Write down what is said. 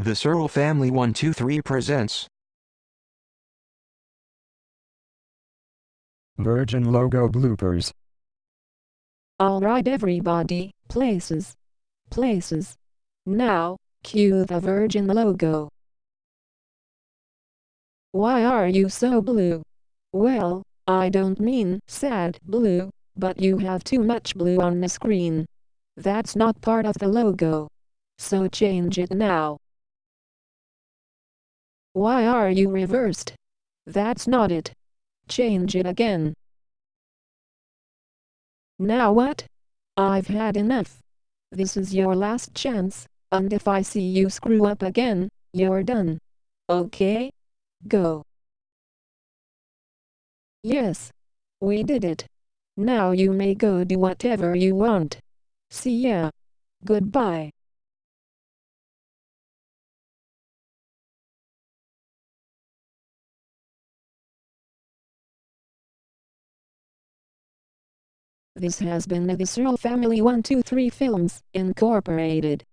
The Searle Family 123 presents Virgin logo bloopers. Alright everybody, places. Places. Now, cue the Virgin logo. Why are you so blue? Well, I don't mean sad blue, but you have too much blue on the screen. That's not part of the logo. So change it now. Why are you reversed? That's not it. Change it again. Now what? I've had enough. This is your last chance, and if I see you screw up again, you're done. Okay? Go. Yes. We did it. Now you may go do whatever you want. See ya. Goodbye. This has been the Searle Family 123 Films, Incorporated.